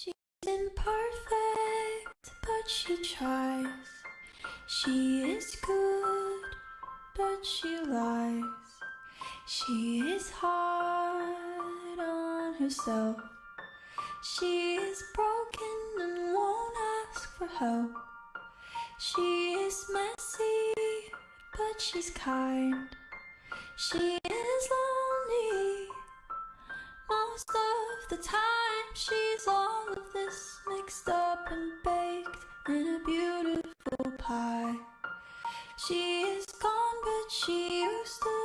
She's imperfect, but she tries. She is good, but she lies. She is hard on herself. She is broken and won't ask for help. She is messy, but she's kind. She is lonely most of the time. She's She is gone, but she used to